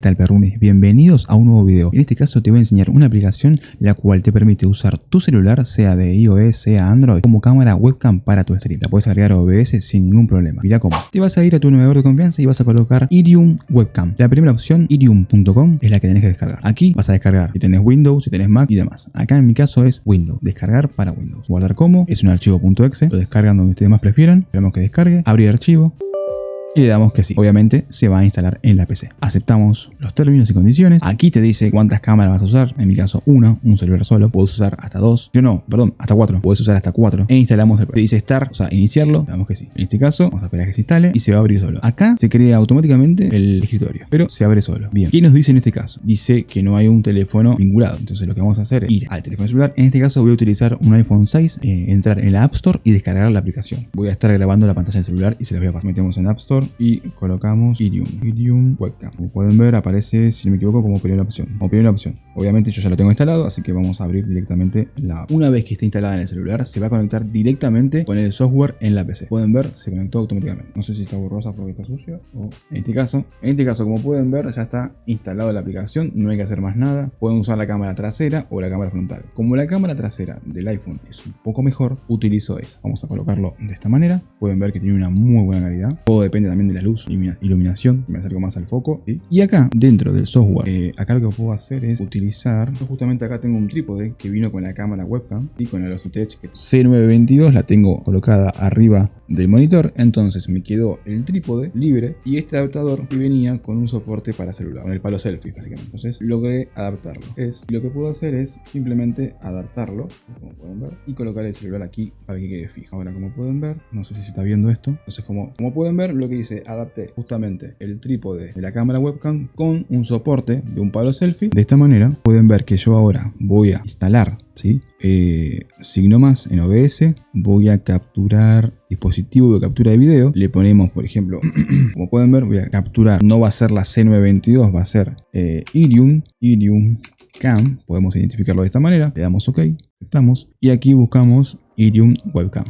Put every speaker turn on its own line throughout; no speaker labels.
tal perrunes? Bienvenidos a un nuevo video. En este caso te voy a enseñar una aplicación la cual te permite usar tu celular, sea de iOS, sea Android, como cámara webcam para tu stream. La puedes agregar a OBS sin ningún problema. Mira cómo. Te vas a ir a tu navegador de confianza y vas a colocar Irium Webcam. La primera opción, irium.com, es la que tenés que descargar. Aquí vas a descargar si tenés Windows, si tenés Mac y demás. Acá en mi caso es Windows. Descargar para Windows. Guardar como, es un archivo .exe, lo descargan donde ustedes más prefieran. Esperamos que descargue. Abrir archivo y le damos que sí. Obviamente se va a instalar en la PC. Aceptamos los términos y condiciones. Aquí te dice cuántas cámaras vas a usar. En mi caso, una, un celular solo. Puedes usar hasta dos. Yo no, perdón, hasta cuatro. Puedes usar hasta cuatro. E instalamos el Te dice start, o sea, iniciarlo. Le damos que sí. En este caso, vamos a esperar que se instale y se va a abrir solo. Acá se crea automáticamente el escritorio, pero se abre solo. Bien. ¿Qué nos dice en este caso? Dice que no hay un teléfono vinculado. Entonces lo que vamos a hacer es ir al teléfono celular. En este caso voy a utilizar un iPhone 6, eh, entrar en la App Store y descargar la aplicación. Voy a estar grabando la pantalla del celular y se la voy a pasar. Metemos en App Store y colocamos Irium, Irium Webcam. Como pueden ver aparece, si no me equivoco, como primera opción. Como primera opción. Obviamente yo ya lo tengo instalado, así que vamos a abrir directamente la... Una vez que esté instalada en el celular, se va a conectar directamente con el software en la PC. Pueden ver, se conectó automáticamente. No sé si está borrosa porque está sucio o... En este caso, en este caso, como pueden ver, ya está instalado la aplicación. No hay que hacer más nada. Pueden usar la cámara trasera o la cámara frontal. Como la cámara trasera del iPhone es un poco mejor, utilizo esa. Vamos a colocarlo de esta manera. Pueden ver que tiene una muy buena calidad. Todo depende también de la luz iluminación, me acerco más al foco. Y acá, dentro del software, eh, acá lo que puedo hacer es utilizar, justamente acá tengo un trípode que vino con la cámara webcam y con la Logitech C922 la tengo colocada arriba del monitor, entonces me quedó el trípode libre y este adaptador que venía con un soporte para celular, con el palo selfie básicamente. Entonces logré adaptarlo. Es, lo que puedo hacer es simplemente adaptarlo, como pueden ver, y colocar el celular aquí para que quede fijo. Ahora como pueden ver, no sé si se está viendo esto, entonces como, como pueden ver lo que hice, adapté justamente el trípode de la cámara webcam con un soporte de un palo selfie. De esta manera pueden ver que yo ahora voy a instalar ¿sí? Eh, signo más en OBS, voy a capturar dispositivo de captura de video, le ponemos por ejemplo, como pueden ver voy a capturar, no va a ser la C922, va a ser eh, Irium, Irium Cam, podemos identificarlo de esta manera, le damos OK, estamos y aquí buscamos Irium Webcam,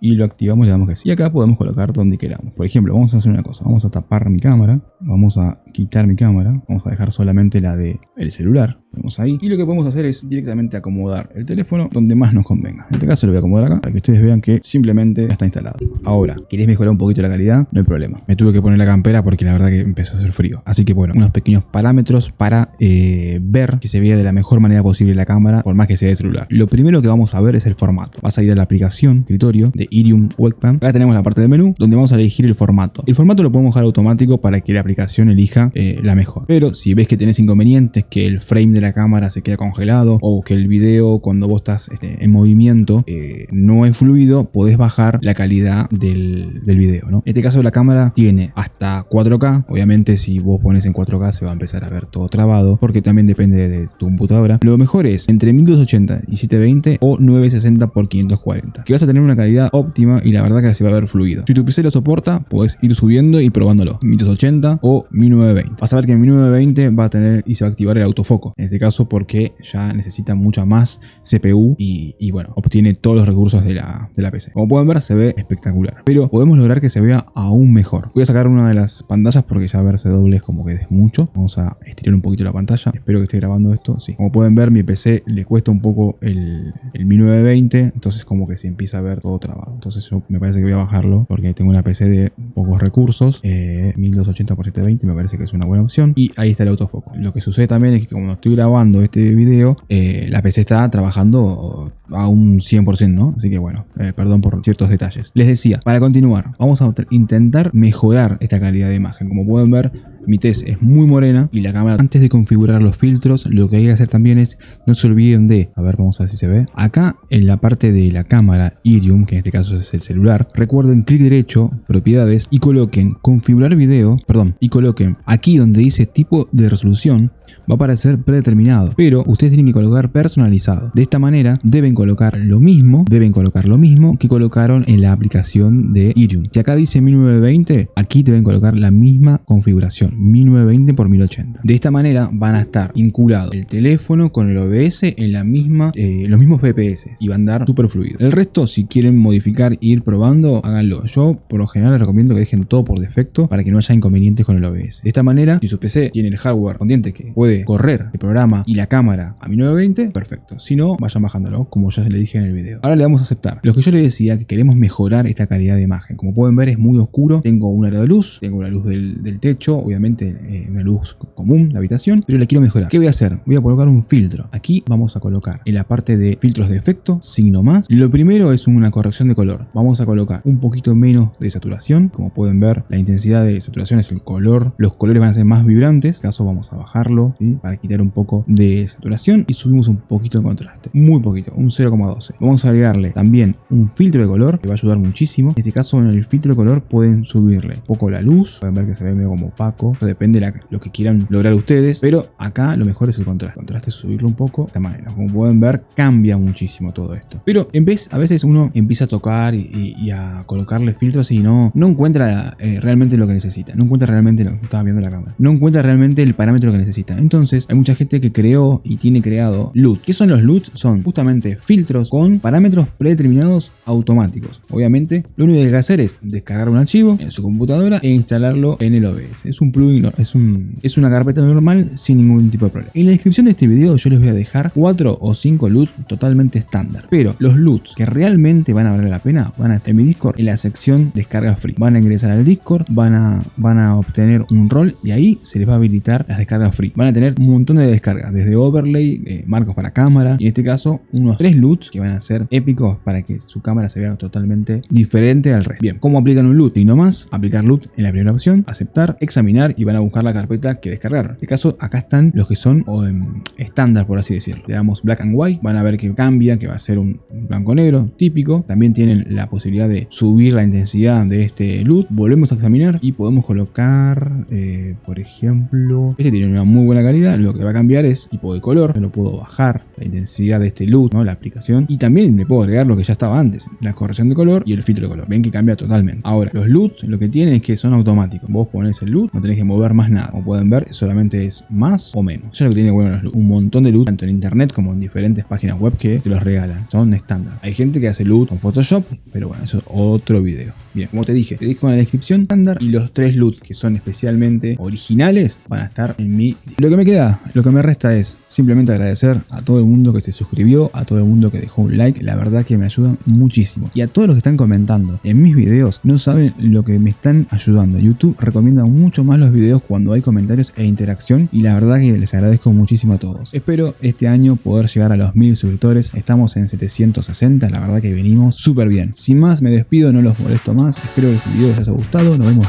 Y lo activamos y le damos que sí. Y acá podemos colocar donde queramos. Por ejemplo, vamos a hacer una cosa. Vamos a tapar mi cámara. Vamos a quitar mi cámara. Vamos a dejar solamente la de el celular. Vamos ahí. Y lo que podemos hacer es directamente acomodar el teléfono donde más nos convenga. En este caso lo voy a acomodar acá para que ustedes vean que simplemente está instalado. Ahora, ¿querés mejorar un poquito la calidad? No hay problema. Me tuve que poner la campera porque la verdad que empezó a hacer frío. Así que bueno, unos pequeños parámetros para eh, ver que se vea de la mejor manera posible la cámara, por más que sea de celular. Lo primero que vamos a ver es el formato a ir a la aplicación, escritorio de Irium Webcam. Acá tenemos la parte del menú donde vamos a elegir el formato. El formato lo podemos dejar automático para que la aplicación elija eh, la mejor. Pero si ves que tenés inconvenientes, que el frame de la cámara se queda congelado o que el video cuando vos estás este, en movimiento eh, no es fluido, podés bajar la calidad del, del video. En este caso la cámara tiene hasta 4K. Obviamente si vos pones en 4K se va a empezar a ver todo trabado porque también depende de tu computadora. Lo mejor es entre 1280 y 720 o 960 x 500 240 que vas a tener una calidad óptima y la verdad que se va a ver fluido. Si tu PC lo soporta, puedes ir subiendo y probándolo. 1280 o 1920. Vas a ver que en 1920 va a tener y se va a activar el autofoco. En este caso porque ya necesita mucha más CPU y, bueno, obtiene todos los recursos de la, de la PC. Como pueden ver, se ve espectacular. Pero podemos lograr que se vea aún mejor. Voy a sacar una de las pantallas porque ya verse doble es como que es mucho. Vamos a estirar un poquito la pantalla. Espero que esté grabando esto. Sí. Como pueden ver, mi PC le cuesta un poco el, el 1920. Entonces es como que se empieza a ver todo trabado. Entonces yo me parece que voy a bajarlo porque tengo una PC de pocos recursos, 1280 x 720 me parece que es una buena opción. Y ahí está el autofoco. Lo que sucede también es que cuando estoy grabando este video, eh, la PC está trabajando a un 100%, ¿no? Así que bueno, eh, perdón por ciertos detalles. Les decía, para continuar, vamos a intentar mejorar esta calidad de imagen. Como pueden ver, mi test es muy morena y la cámara antes de configurar los filtros lo que hay que hacer también es no se olviden de, a ver vamos a ver si se ve, acá en la parte de la cámara Irium, que en este caso es el celular, recuerden clic derecho, propiedades y coloquen configurar video, perdón, y coloquen aquí donde dice tipo de resolución va a aparecer predeterminado, pero ustedes tienen que colocar personalizado. De esta manera deben colocar lo mismo, deben colocar lo mismo que colocaron en la aplicación de Irium. Si acá dice 1920, aquí deben colocar la misma configuración. 1920 x 1080. De esta manera van a estar vinculados el teléfono con el OBS en la misma, eh, los mismos FPS y van a andar súper fluido. El resto, si quieren modificar e ir probando, háganlo. Yo por lo general les recomiendo que dejen todo por defecto para que no haya inconvenientes con el OBS. De esta manera, si su PC tiene el hardware corriente que puede correr el programa y la cámara a 1920, perfecto. Si no, vayan bajándolo, como ya se le dije en el video. Ahora le damos a aceptar. Lo que yo les decía, que queremos mejorar esta calidad de imagen. Como pueden ver, es muy oscuro. Tengo un aro de luz, tengo la luz del, techo, obviamente eh, una luz común de habitación, pero la quiero mejorar. ¿Qué voy a hacer? Voy a colocar un filtro. Aquí vamos a colocar en la parte de filtros de efecto, signo más. Lo primero es una corrección de color. Vamos a colocar un poquito menos de saturación. Como pueden ver, la intensidad de saturación es el color. Los colores van a ser más vibrantes. En este caso vamos a bajarlo para quitar un poco de saturación y subimos un poquito de contraste. Muy poquito, un 0,12. Vamos a agregarle también un filtro de color que va a ayudar muchísimo. En este caso en el filtro de color pueden subirle un poco la luz. Pueden ver que se ve medio como opaco. Eso depende de lo que quieran lograr ustedes. Pero acá lo mejor es el contraste. El contraste es subirlo un poco de esta manera. Como pueden ver cambia muchísimo todo esto. Pero en vez, a veces uno empieza a tocar y, a colocarle filtros y no, no encuentra eh, realmente lo que necesita. No encuentra realmente lo que estaba viendo la cámara. No encuentra realmente el parámetro que necesita. Entonces hay mucha gente que creó y tiene creado LUT. ¿Qué son los LUT? Son justamente filtros con parámetros predeterminados automáticos. Obviamente, lo único que hay que hacer es descargar un archivo en su computadora e instalarlo en el OBS. Es un plugin, es, un, es una carpeta normal sin ningún tipo de problema. En la descripción de este video yo les voy a dejar 4 o 5 LUTs totalmente estándar. Pero los LUTs que realmente van a valer la pena van a estar en mi Discord en la sección descarga free. Van a ingresar al Discord, van a, van a obtener un rol y ahí se les va a habilitar las descargas free. Van a tener un montón de descargas, desde overlay, eh, marcos para cámara y en este caso unos 3 LUTs que van a ser épicos para que su cámara se vea totalmente diferente al resto. Bien, ¿cómo aplican un LUT? Y no más, aplicar LUT en la primera opción, aceptar, examinar y van a buscar la carpeta que descargaron. En este caso acá están los que son estándar por así decirlo. Le damos black and white, van a ver que cambia, que va a ser un blanco negro típico. También tienen la posibilidad de subir la intensidad de este LUT. Volvemos a examinar y podemos colocar, eh, por ejemplo, este tiene una muy buena calidad. Lo que va a cambiar es tipo de color. Yo lo puedo bajar la intensidad de este LUT, ¿no? la aplicación. Y también le puedo agregar lo que ya estaba antes, la corrección de color y el filtro de color. Ven que cambia totalmente. Ahora, los LUTs lo que tienen es que son automáticos. Vos pones el LUT, no tenés que mover más nada. Como pueden ver, solamente es más o menos. Eso es lo que tiene bueno. Un montón de LUT, tanto en internet como en diferentes páginas web que te los regalan. Son estándar. Hay gente que hace LUT con Photoshop, pero bueno, eso es otro video. Bien, como te dije, te dejo en la descripción estándar y los tres LUT que son especialmente originales van a estar en mi... Lo que me queda, lo que me resta es simplemente agradecer a todo el mundo que se suscribió, a todo el mundo que dejó un like, la verdad que me ayudan muchísimo. Y a todos los que están comentando en mis videos, no saben lo que me están ayudando. YouTube recomienda mucho más los videos cuando hay comentarios e interacción y la verdad que les agradezco muchísimo a todos. Espero este año poder llegar a los mil suscriptores, estamos en 760, la verdad que venimos súper bien. Sin más, me despido, no los molesto más, espero que este video les haya gustado, nos vemos